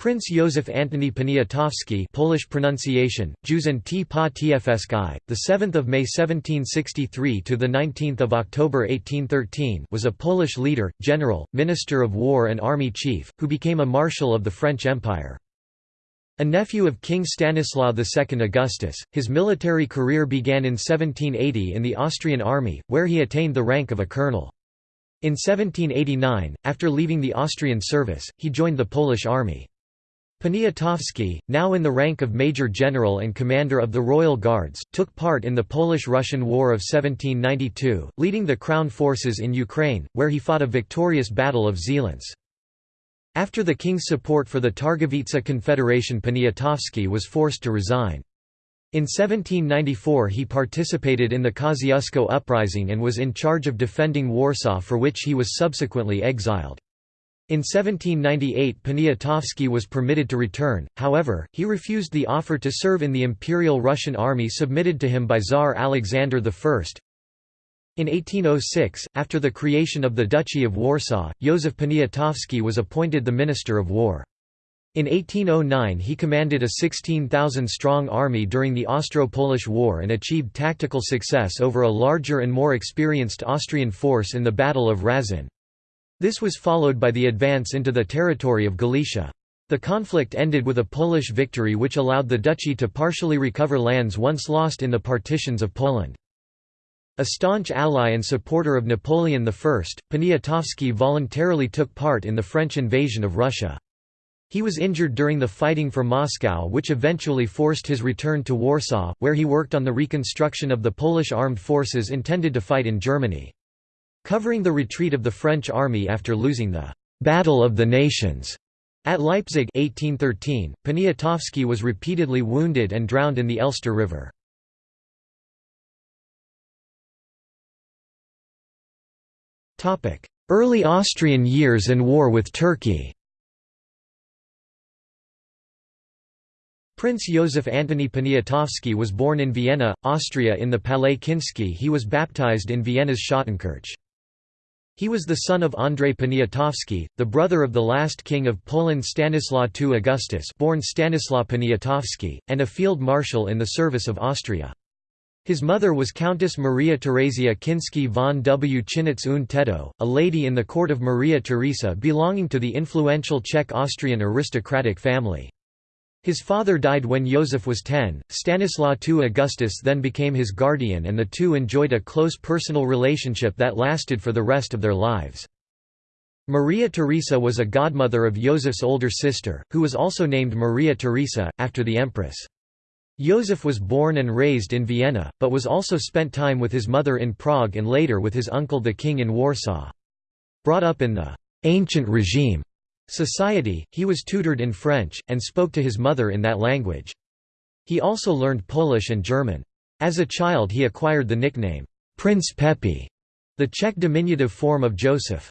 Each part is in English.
Prince Józef Antoni Poniatowski Polish pronunciation, Józef T. Pa 7th of May 1763 to the 19th of October 1813 was a Polish leader, general, minister of war and army chief, who became a marshal of the French Empire. A nephew of King Stanislaw II Augustus, his military career began in 1780 in the Austrian army, where he attained the rank of a colonel. In 1789, after leaving the Austrian service, he joined the Polish army. Poniatowski, now in the rank of Major General and Commander of the Royal Guards, took part in the Polish–Russian War of 1792, leading the Crown forces in Ukraine, where he fought a victorious Battle of Zieleńce. After the king's support for the Targowica Confederation Poniatowski was forced to resign. In 1794 he participated in the Kosciuszko Uprising and was in charge of defending Warsaw for which he was subsequently exiled. In 1798 Poniatowski was permitted to return, however, he refused the offer to serve in the Imperial Russian army submitted to him by Tsar Alexander I. In 1806, after the creation of the Duchy of Warsaw, Józef Poniatowski was appointed the Minister of War. In 1809 he commanded a 16,000-strong army during the Austro-Polish War and achieved tactical success over a larger and more experienced Austrian force in the Battle of Raszyn. This was followed by the advance into the territory of Galicia. The conflict ended with a Polish victory which allowed the duchy to partially recover lands once lost in the partitions of Poland. A staunch ally and supporter of Napoleon I, Poniatowski voluntarily took part in the French invasion of Russia. He was injured during the fighting for Moscow which eventually forced his return to Warsaw, where he worked on the reconstruction of the Polish armed forces intended to fight in Germany. Covering the retreat of the French army after losing the «Battle of the Nations» at Leipzig 1813, Poniatowski was repeatedly wounded and drowned in the Elster River. Early Austrian years and war with Turkey Prince Joseph Antoni Poniatowski was born in Vienna, Austria in the Palais Kinsky he was baptized in Vienna's Schottenkirche. He was the son of Andrzej Poniatowski, the brother of the last king of Poland Stanislaw II Augustus born Stanislaw Poniatowski, and a field marshal in the service of Austria. His mother was Countess Maria Teresia Kinsky von Wchinitz und Tettau, a lady in the court of Maria Theresa belonging to the influential Czech-Austrian aristocratic family. His father died when Joseph was 10, Stanislaw II Augustus then became his guardian and the two enjoyed a close personal relationship that lasted for the rest of their lives. Maria Theresa was a godmother of Joseph's older sister, who was also named Maria Theresa, after the empress. Joseph was born and raised in Vienna, but was also spent time with his mother in Prague and later with his uncle the king in Warsaw. Brought up in the «ancient regime» society, he was tutored in French, and spoke to his mother in that language. He also learned Polish and German. As a child he acquired the nickname, Prince Pepi, the Czech diminutive form of Joseph.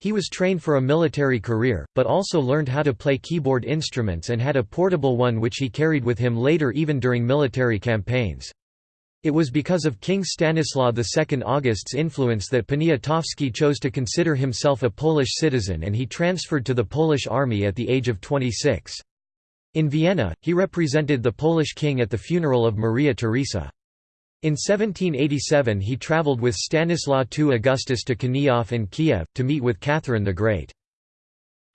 He was trained for a military career, but also learned how to play keyboard instruments and had a portable one which he carried with him later even during military campaigns. It was because of King Stanislaw II August's influence that Poniatowski chose to consider himself a Polish citizen and he transferred to the Polish army at the age of 26. In Vienna, he represented the Polish king at the funeral of Maria Theresa. In 1787 he travelled with Stanislaw II Augustus to Kaniów and Kiev, to meet with Catherine the Great.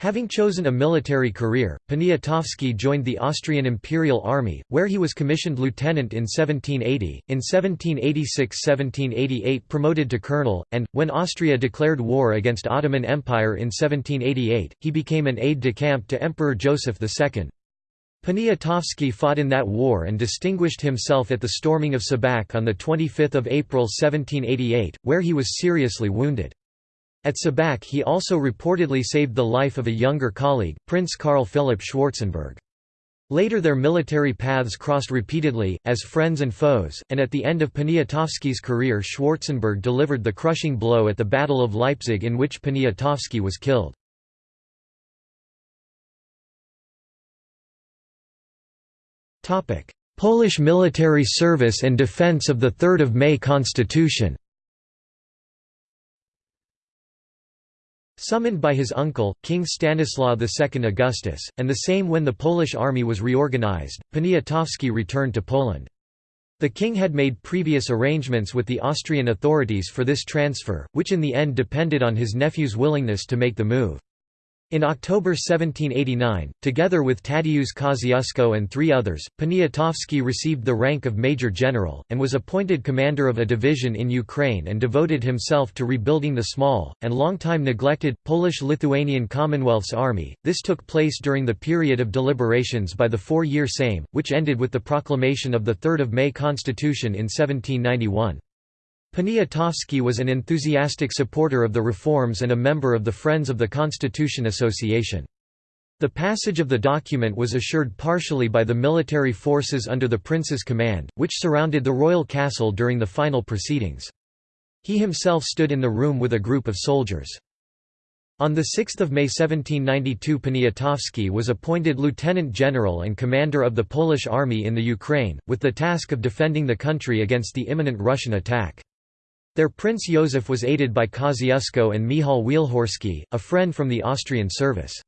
Having chosen a military career, Poniatowski joined the Austrian Imperial Army, where he was commissioned lieutenant in 1780, in 1786–1788 promoted to colonel, and, when Austria declared war against Ottoman Empire in 1788, he became an aide-de-camp to Emperor Joseph II. Poniatowski fought in that war and distinguished himself at the storming of Šabac on 25 April 1788, where he was seriously wounded. At Šabac he also reportedly saved the life of a younger colleague, Prince Karl Philipp Schwarzenberg. Later their military paths crossed repeatedly, as friends and foes, and at the end of Poniatowski's career Schwarzenberg delivered the crushing blow at the Battle of Leipzig in which Poniatowski was killed. Polish military service and defense of the 3 May Constitution Summoned by his uncle, King Stanislaw II Augustus, and the same when the Polish army was reorganized, Poniatowski returned to Poland. The king had made previous arrangements with the Austrian authorities for this transfer, which in the end depended on his nephew's willingness to make the move. In October 1789, together with Tadeusz Kosciuszko and three others, Poniatowski received the rank of Major General, and was appointed commander of a division in Ukraine and devoted himself to rebuilding the small, and long-time neglected, Polish-Lithuanian Commonwealth's army. This took place during the period of deliberations by the four-year Sejm, which ended with the proclamation of the 3 May Constitution in 1791. Poniatowski was an enthusiastic supporter of the reforms and a member of the Friends of the Constitution Association. The passage of the document was assured partially by the military forces under the prince's command, which surrounded the royal castle during the final proceedings. He himself stood in the room with a group of soldiers. On 6 May 1792 Poniatowski was appointed lieutenant general and commander of the Polish army in the Ukraine, with the task of defending the country against the imminent Russian attack. Their Prince Józef was aided by Kosciuszko and Michał Wielhorski, a friend from the Austrian service.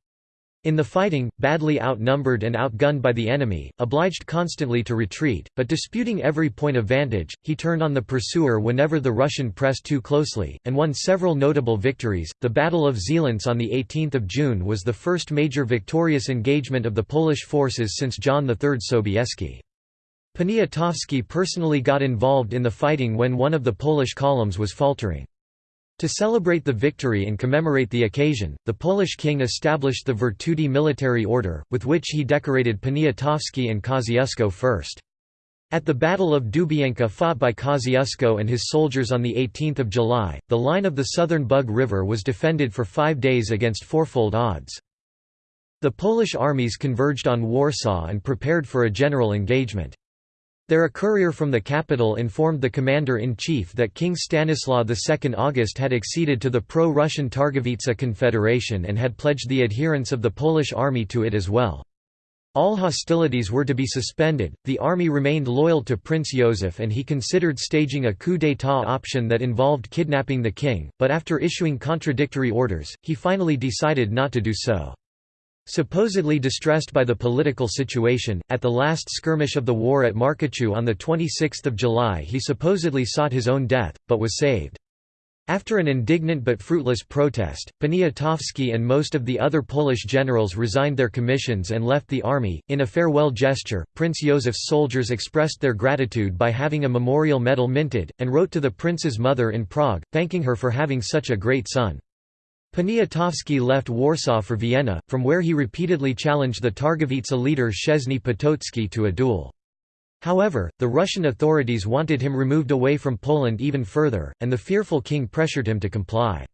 In the fighting, badly outnumbered and outgunned by the enemy, obliged constantly to retreat, but disputing every point of vantage, he turned on the pursuer whenever the Russian pressed too closely, and won several notable victories. The Battle of Zieleńce on 18 June was the first major victorious engagement of the Polish forces since John III Sobieski. Poniatowski personally got involved in the fighting when one of the Polish columns was faltering. To celebrate the victory and commemorate the occasion, the Polish king established the Virtuti military Order, with which he decorated Poniatowski and Kosciuszko first. At the Battle of Dubienka fought by Kosciuszko and his soldiers on 18 July, the line of the southern Bug River was defended for five days against fourfold odds. The Polish armies converged on Warsaw and prepared for a general engagement. There a courier from the capital informed the commander-in-chief that King Stanislaw II August had acceded to the pro-Russian Targowica Confederation and had pledged the adherence of the Polish army to it as well. All hostilities were to be suspended, the army remained loyal to Prince Joseph and he considered staging a coup d'état option that involved kidnapping the king, but after issuing contradictory orders, he finally decided not to do so. Supposedly distressed by the political situation, at the last skirmish of the war at Markuszów on 26 July he supposedly sought his own death, but was saved. After an indignant but fruitless protest, Poniatowski and most of the other Polish generals resigned their commissions and left the army. In a farewell gesture, Prince Józef's soldiers expressed their gratitude by having a memorial medal minted, and wrote to the prince's mother in Prague, thanking her for having such a great son. Poniatowski left Warsaw for Vienna, from where he repeatedly challenged the Targowica leader Szczesny Potocki to a duel. However, the Russian authorities wanted him removed away from Poland even further, and the fearful king pressured him to comply.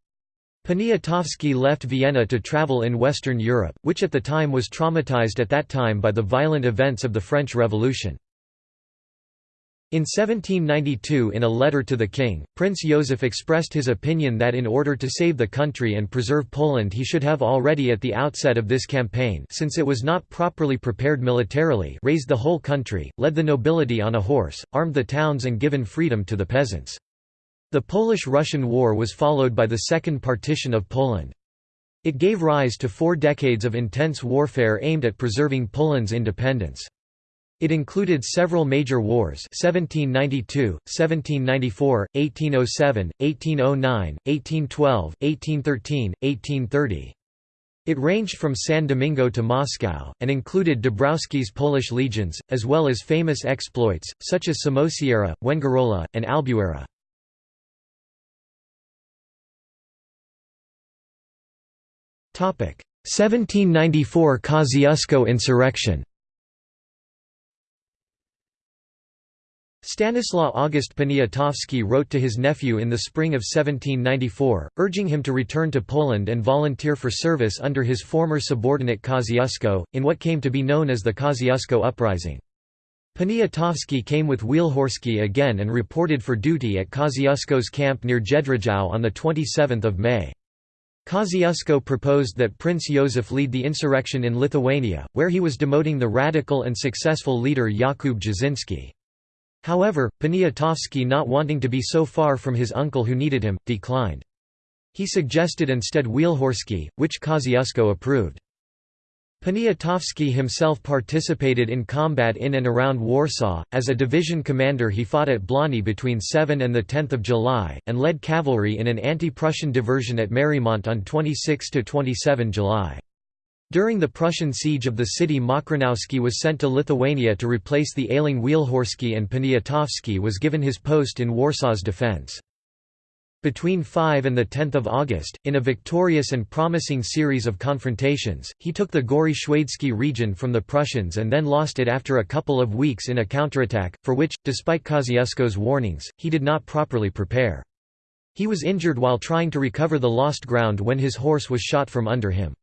Poniatowski left Vienna to travel in Western Europe, which at the time was traumatized at that time by the violent events of the French Revolution. In 1792 in a letter to the king, Prince Józef expressed his opinion that in order to save the country and preserve Poland he should have already at the outset of this campaign since it was not properly prepared militarily raised the whole country, led the nobility on a horse, armed the towns and given freedom to the peasants. The Polish–Russian War was followed by the Second Partition of Poland. It gave rise to four decades of intense warfare aimed at preserving Poland's independence. It included several major wars 1792, 1794, 1807, 1809, 1812, 1813, 1830. It ranged from San Domingo to Moscow, and included Dąbrowski's Polish legions, as well as famous exploits, such as Somosierra, Węgrółka, and Albuera. Topic: 1794 Kosciuszko insurrection. Stanislaw August Poniatowski wrote to his nephew in the spring of 1794, urging him to return to Poland and volunteer for service under his former subordinate Kosciuszko, in what came to be known as the Kosciuszko Uprising. Poniatowski came with Wielhorski again and reported for duty at Kosciuszko's camp near Jedrzejów on 27 May. Kosciuszko proposed that Prince Józef lead the insurrection in Lithuania, where he was demoting the radical and successful leader Jakub Jasinski. However, Poniatowski not wanting to be so far from his uncle who needed him, declined. He suggested instead Wielhorski, which Kosciuszko approved. Poniatowski himself participated in combat in and around Warsaw. As a division commander, he fought at Błany between 7 and 10 July, and led cavalry in an anti Prussian diversion at Marymont on 26 27 July. During the Prussian siege of the city Mokronowski was sent to Lithuania to replace the ailing Wielhorski and Poniatowski was given his post in Warsaw's defence. Between 5 and 10 August, in a victorious and promising series of confrontations, he took the Gory Schwadeski region from the Prussians and then lost it after a couple of weeks in a counterattack, for which, despite Kosciuszko's warnings, he did not properly prepare. He was injured while trying to recover the lost ground when his horse was shot from under him.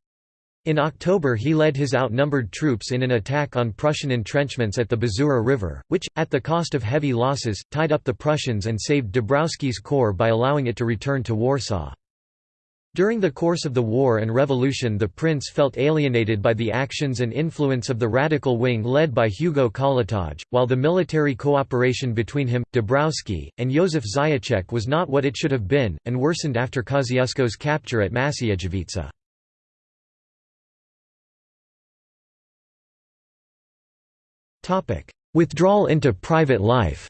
In October he led his outnumbered troops in an attack on Prussian entrenchments at the Bzura River, which, at the cost of heavy losses, tied up the Prussians and saved Dąbrowski's corps by allowing it to return to Warsaw. During the course of the war and revolution the prince felt alienated by the actions and influence of the radical wing led by Hugo Kołłątaj, while the military cooperation between him, Dąbrowski, and Józef Zajaczek was not what it should have been, and worsened after Kosciuszko's capture at Maciejowice. Withdrawal into private life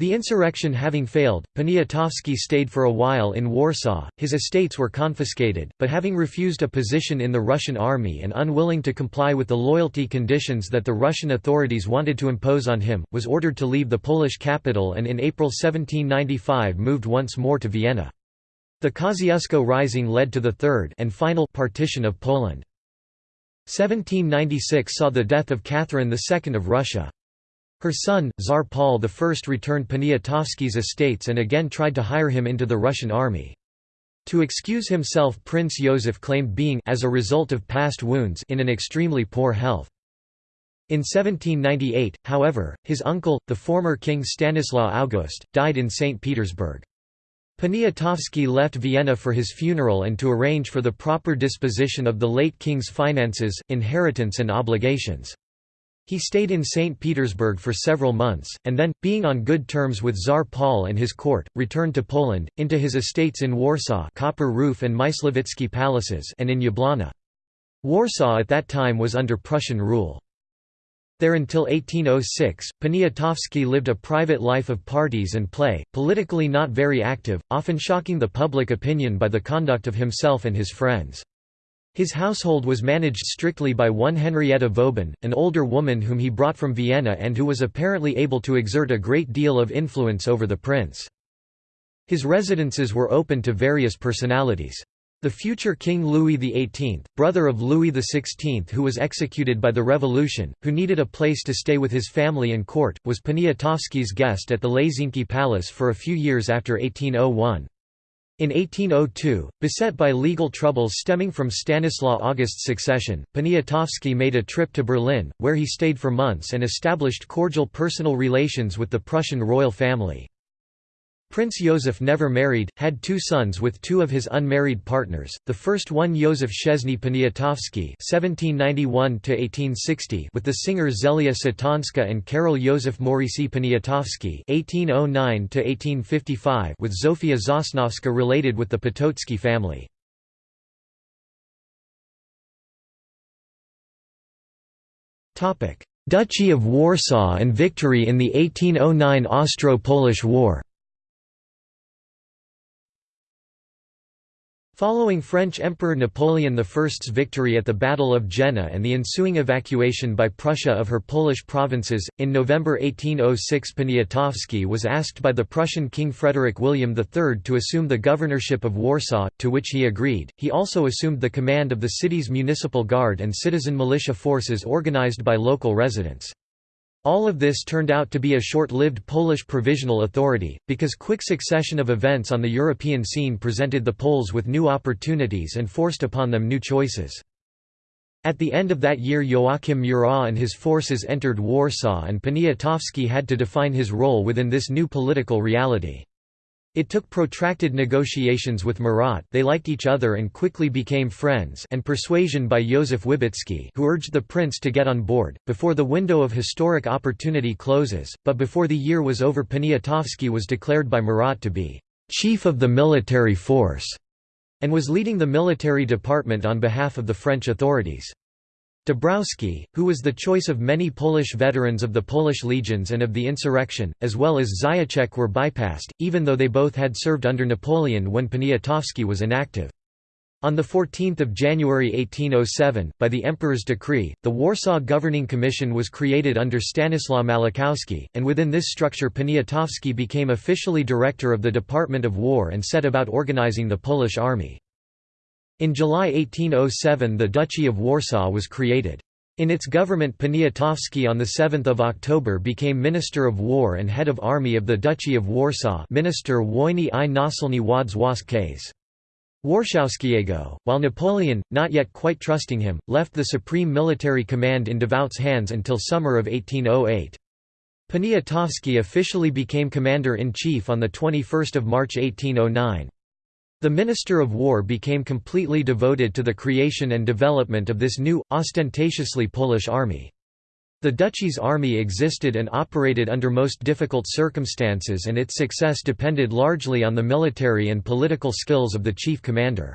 The insurrection having failed, Poniatowski stayed for a while in Warsaw, his estates were confiscated, but having refused a position in the Russian army and unwilling to comply with the loyalty conditions that the Russian authorities wanted to impose on him, was ordered to leave the Polish capital and in April 1795 moved once more to Vienna. The Kosciuszko Rising led to the third and final partition of Poland. 1796 saw the death of Catherine II of Russia. Her son, Tsar Paul I returned Poniatowski's estates and again tried to hire him into the Russian army. To excuse himself Prince Joseph claimed being as a result of past wounds in an extremely poor health. In 1798, however, his uncle, the former King Stanislaw August, died in St. Petersburg. Poniatowski left Vienna for his funeral and to arrange for the proper disposition of the late king's finances, inheritance and obligations. He stayed in St. Petersburg for several months, and then, being on good terms with Tsar Paul and his court, returned to Poland, into his estates in Warsaw Copper Roof and Myślewicki Palaces and in Jablona. Warsaw at that time was under Prussian rule. There until 1806, Poniatowski lived a private life of parties and play, politically not very active, often shocking the public opinion by the conduct of himself and his friends. His household was managed strictly by one Henrietta Vauban, an older woman whom he brought from Vienna and who was apparently able to exert a great deal of influence over the prince. His residences were open to various personalities. The future King Louis XVIII, brother of Louis XVI who was executed by the Revolution, who needed a place to stay with his family and court, was Poniatowski's guest at the Leszynki Palace for a few years after 1801. In 1802, beset by legal troubles stemming from Stanislaw August's succession, Poniatowski made a trip to Berlin, where he stayed for months and established cordial personal relations with the Prussian royal family. Prince Joseph never married, had two sons with two of his unmarried partners, the first one Józef Szczesny Poniatowski with the singers Zelia Satanska and Karol Józef Moricy Poniatowski with Zofia Sosnowska related with the Potocki family. Duchy of Warsaw and victory in the 1809 Austro-Polish War Following French Emperor Napoleon I's victory at the Battle of Jena and the ensuing evacuation by Prussia of her Polish provinces, in November 1806 Poniatowski was asked by the Prussian King Frederick William III to assume the governorship of Warsaw, to which he agreed. He also assumed the command of the city's municipal guard and citizen militia forces organized by local residents. All of this turned out to be a short-lived Polish provisional authority, because quick succession of events on the European scene presented the Poles with new opportunities and forced upon them new choices. At the end of that year Joachim Murat and his forces entered Warsaw and Poniatowski had to define his role within this new political reality. It took protracted negotiations with Murat they liked each other and quickly became friends and persuasion by Józef Wybicki who urged the prince to get on board, before the window of historic opportunity closes, but before the year was over Poniatowski was declared by Murat to be «chief of the military force» and was leading the military department on behalf of the French authorities. Dąbrowski, who was the choice of many Polish veterans of the Polish legions and of the insurrection, as well as Zajaczek were bypassed, even though they both had served under Napoleon when Poniatowski was inactive. On 14 January 1807, by the Emperor's decree, the Warsaw Governing Commission was created under Stanislaw Malachowski, and within this structure Poniatowski became officially director of the Department of War and set about organizing the Polish army. In July 1807 the Duchy of Warsaw was created. In its government Poniatowski on 7 October became Minister of War and Head of Army of the Duchy of Warsaw Minister Wojny i Naczelny Władz Wojsk Warszawskiego, while Napoleon, not yet quite trusting him, left the supreme military command in Davout's hands until summer of 1808. Poniatowski officially became Commander-in-Chief on 21 March 1809. The Minister of War became completely devoted to the creation and development of this new, ostentatiously Polish army. The duchy's army existed and operated under most difficult circumstances and its success depended largely on the military and political skills of the chief commander.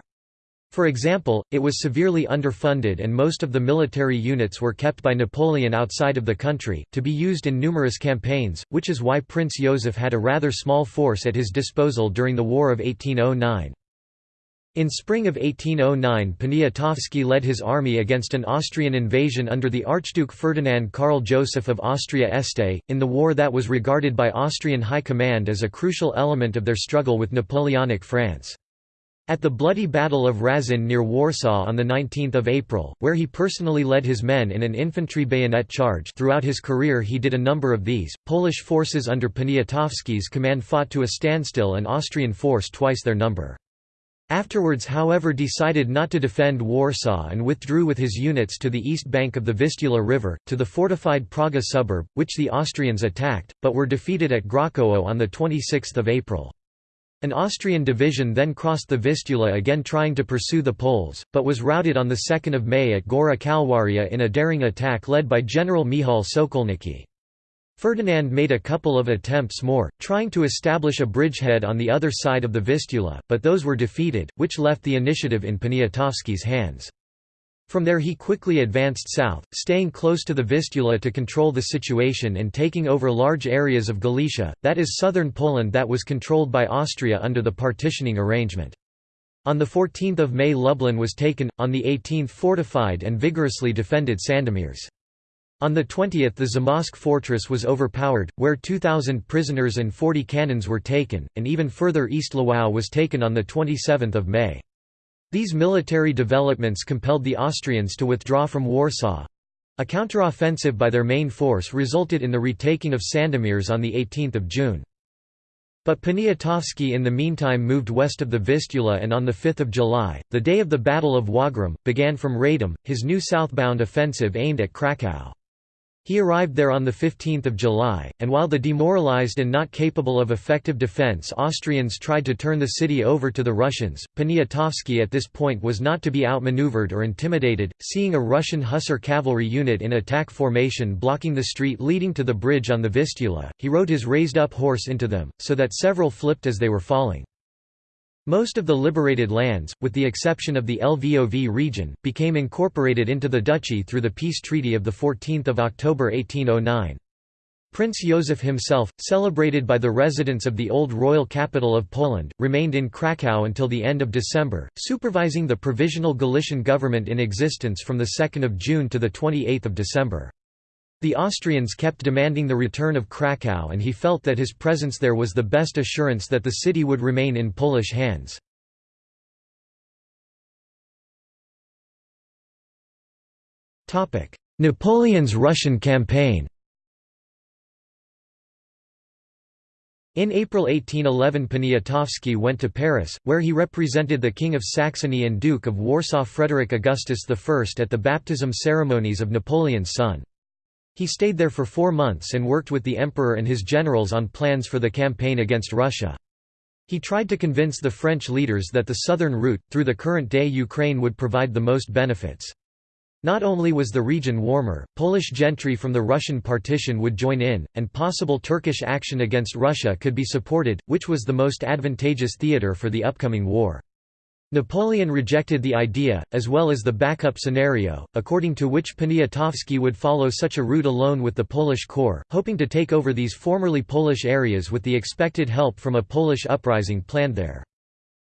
For example, it was severely underfunded and most of the military units were kept by Napoleon outside of the country, to be used in numerous campaigns, which is why Prince Joseph had a rather small force at his disposal during the War of 1809. In spring of 1809 Poniatowski led his army against an Austrian invasion under the Archduke Ferdinand Karl Joseph of Austria-Este, in the war that was regarded by Austrian high command as a crucial element of their struggle with Napoleonic France. At the bloody Battle of Raszyn near Warsaw on 19 April, where he personally led his men in an infantry bayonet charge throughout his career he did a number of these, Polish forces under Poniatowski's command fought to a standstill and Austrian force twice their number. Afterwards however decided not to defend Warsaw and withdrew with his units to the east bank of the Vistula River, to the fortified Praga suburb, which the Austrians attacked, but were defeated at Grochów on 26 April. An Austrian division then crossed the Vistula again trying to pursue the Poles, but was routed on 2 May at Gora Kalwaria in a daring attack led by General Michał Sokolnicki. Ferdinand made a couple of attempts more, trying to establish a bridgehead on the other side of the Vistula, but those were defeated, which left the initiative in Poniatowski's hands. From there he quickly advanced south, staying close to the Vistula to control the situation and taking over large areas of Galicia, that is southern Poland that was controlled by Austria under the partitioning arrangement. On 14 May Lublin was taken, on the 18th fortified and vigorously defended Sandomierz. On the 20th the Zamość fortress was overpowered, where 2,000 prisoners and 40 cannons were taken, and even further east Lwów was taken on 27 May. These military developments compelled the Austrians to withdraw from Warsaw. A counteroffensive by their main force resulted in the retaking of Sandomierz on 18 June. But Poniatowski in the meantime moved west of the Vistula and on 5 July, the day of the Battle of Wagram, began from Radom, his new southbound offensive aimed at Kraków. He arrived there on 15 July, and while the demoralized and not capable of effective defense Austrians tried to turn the city over to the Russians, Poniatowski at this point was not to be outmaneuvered or intimidated, seeing a Russian hussar cavalry unit in attack formation blocking the street leading to the bridge on the Vistula, he rode his raised-up horse into them, so that several flipped as they were falling. Most of the liberated lands, with the exception of the Lvov region, became incorporated into the duchy through the peace treaty of 14 October 1809. Prince Józef himself, celebrated by the residents of the old royal capital of Poland, remained in Kraków until the end of December, supervising the provisional Galician government in existence from 2 June to 28 December. The Austrians kept demanding the return of Kraków and he felt that his presence there was the best assurance that the city would remain in Polish hands. Napoleon's Russian campaign In April 1811 Poniatowski went to Paris, where he represented the King of Saxony and Duke of Warsaw Frederick Augustus I at the baptism ceremonies of Napoleon's son. He stayed there for four months and worked with the emperor and his generals on plans for the campaign against Russia. He tried to convince the French leaders that the southern route, through the current-day Ukraine would provide the most benefits. Not only was the region warmer, Polish gentry from the Russian partition would join in, and possible Turkish action against Russia could be supported, which was the most advantageous theatre for the upcoming war. Napoleon rejected the idea, as well as the backup scenario, according to which Poniatowski would follow such a route alone with the Polish corps, hoping to take over these formerly Polish areas with the expected help from a Polish uprising planned there.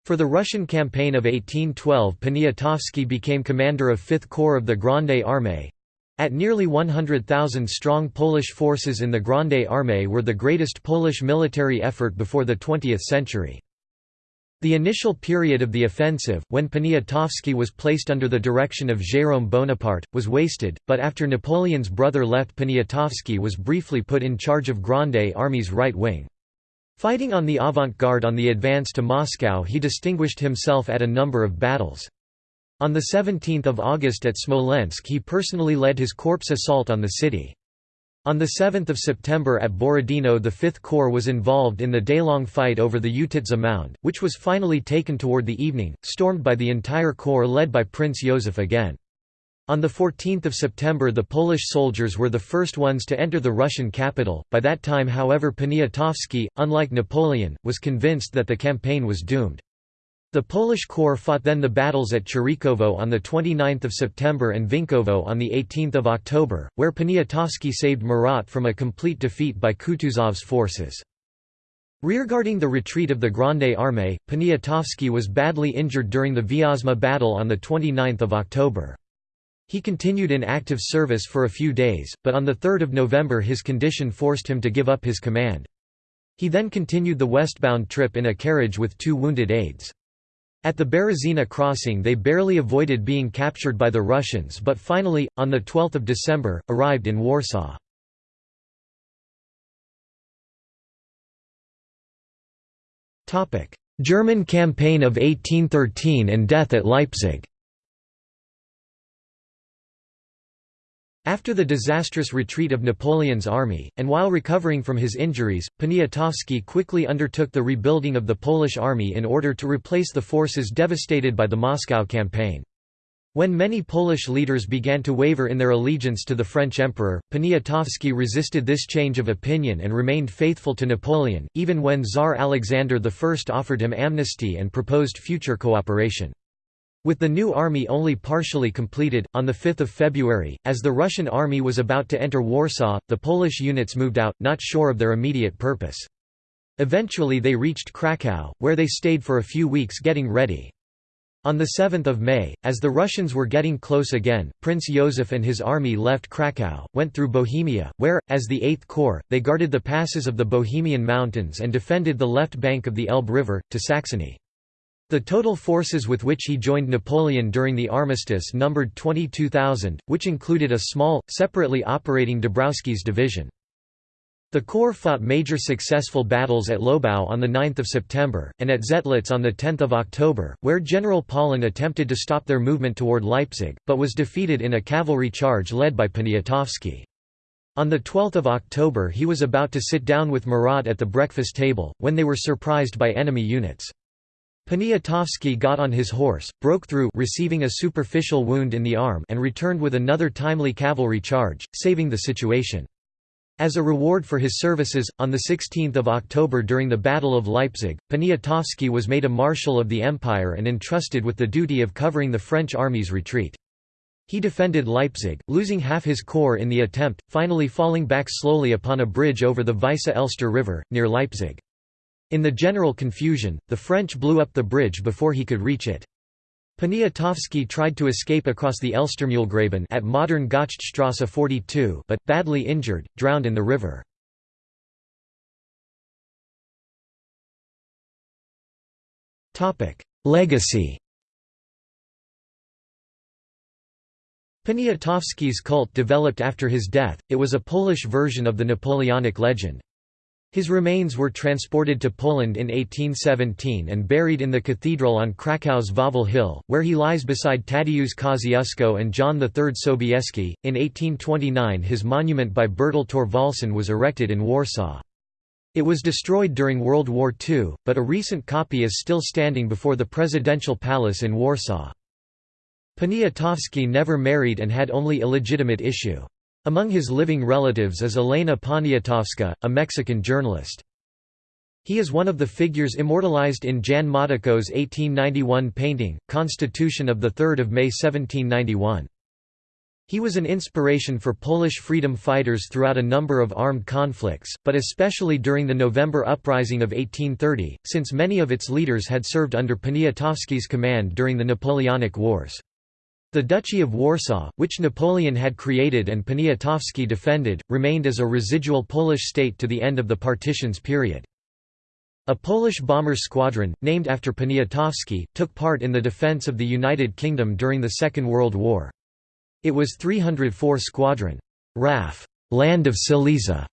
For the Russian campaign of 1812 Poniatowski became commander of 5th Corps of the Grande Armée. At nearly 100,000 strong Polish forces in the Grande Armée were the greatest Polish military effort before the 20th century. The initial period of the offensive, when Poniatowski was placed under the direction of Jérôme Bonaparte, was wasted, but after Napoleon's brother left Poniatowski was briefly put in charge of Grande Army's right wing. Fighting on the avant-garde on the advance to Moscow he distinguished himself at a number of battles. On 17 August at Smolensk he personally led his corps assault on the city. On 7 September at Borodino the Fifth Corps was involved in the day-long fight over the Utitsa Mound, which was finally taken toward the evening, stormed by the entire corps led by Prince Joseph again. On 14 September the Polish soldiers were the first ones to enter the Russian capital, by that time however Poniatowski, unlike Napoleon, was convinced that the campaign was doomed. The Polish corps fought then the battles at Chirikovo on 29 September and Vinkovo on 18 October, where Poniatowski saved Murat from a complete defeat by Kutuzov's forces. Rearguarding the retreat of the Grande Armée, Poniatowski was badly injured during the Vyazma battle on 29 October. He continued in active service for a few days, but on 3 November his condition forced him to give up his command. He then continued the westbound trip in a carriage with two wounded aides. At the Berezina crossing they barely avoided being captured by the Russians but finally, on 12 December, arrived in Warsaw. German campaign of 1813 and death at Leipzig After the disastrous retreat of Napoleon's army, and while recovering from his injuries, Poniatowski quickly undertook the rebuilding of the Polish army in order to replace the forces devastated by the Moscow campaign. When many Polish leaders began to waver in their allegiance to the French emperor, Poniatowski resisted this change of opinion and remained faithful to Napoleon, even when Tsar Alexander I offered him amnesty and proposed future cooperation. With the new army only partially completed, on 5 February, as the Russian army was about to enter Warsaw, the Polish units moved out, not sure of their immediate purpose. Eventually they reached Krakow, where they stayed for a few weeks getting ready. On 7 May, as the Russians were getting close again, Prince Joseph and his army left Krakow, went through Bohemia, where, as the Eighth Corps, they guarded the passes of the Bohemian Mountains and defended the left bank of the Elbe River, to Saxony. The total forces with which he joined Napoleon during the armistice numbered 22,000, which included a small, separately operating Dąbrowski's division. The Corps fought major successful battles at Lobau on 9 September, and at Zetlitz on 10 October, where General Pahlen attempted to stop their movement toward Leipzig, but was defeated in a cavalry charge led by Poniatowski. On 12 October he was about to sit down with Murat at the breakfast table, when they were surprised by enemy units. Poniatowski got on his horse, broke through receiving a superficial wound in the arm and returned with another timely cavalry charge, saving the situation. As a reward for his services, on 16 October during the Battle of Leipzig, Poniatowski was made a Marshal of the Empire and entrusted with the duty of covering the French army's retreat. He defended Leipzig, losing half his corps in the attempt, finally falling back slowly upon a bridge over the Weisse Elster River, near Leipzig. In the general confusion, the French blew up the bridge before he could reach it. Poniatowski tried to escape across the Elstermühlgraben at modern Gotschstrasse 42 but, badly injured, drowned in the river. Legacy Poniatowski's cult developed after his death, it was a Polish version of the Napoleonic legend. His remains were transported to Poland in 1817 and buried in the cathedral on Krakow's Wawel Hill, where he lies beside Tadeusz Kosciuszko and John III Sobieski. In 1829 his monument by Bertel Thorvaldsen was erected in Warsaw. It was destroyed during World War II, but a recent copy is still standing before the Presidential Palace in Warsaw. Poniatowski never married and had only illegitimate issue. Among his living relatives is Elena Poniatowska, a Mexican journalist. He is one of the figures immortalized in Jan Matejko's 1891 painting, Constitution of 3 May 1791. He was an inspiration for Polish freedom fighters throughout a number of armed conflicts, but especially during the November Uprising of 1830, since many of its leaders had served under Poniatowski's command during the Napoleonic Wars. The Duchy of Warsaw, which Napoleon had created and Poniatowski defended, remained as a residual Polish state to the end of the partitions period. A Polish bomber squadron, named after Poniatowski, took part in the defense of the United Kingdom during the Second World War. It was 304 Squadron. RAF Land of Silesia,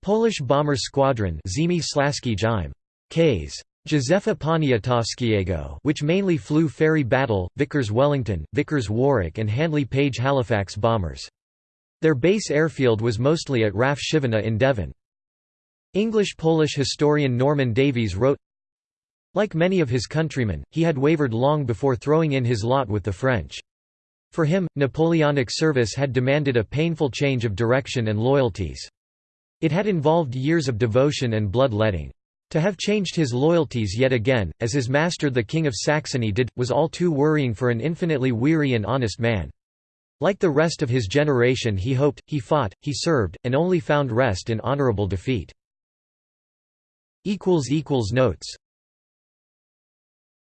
Polish bomber squadron Ziemi Slaski Jime. Ks. Józefa Poniatowskiego which mainly flew Fairey Battle, Vickers Wellington, Vickers Warwick and Handley Page Halifax bombers. Their base airfield was mostly at RAF Chivenor in Devon. English-Polish historian Norman Davies wrote, Like many of his countrymen, he had wavered long before throwing in his lot with the French. For him, Napoleonic service had demanded a painful change of direction and loyalties. It had involved years of devotion and blood-letting. To have changed his loyalties yet again, as his master the King of Saxony did, was all too worrying for an infinitely weary and honest man. Like the rest of his generation he hoped, he fought, he served, and only found rest in honorable defeat. Notes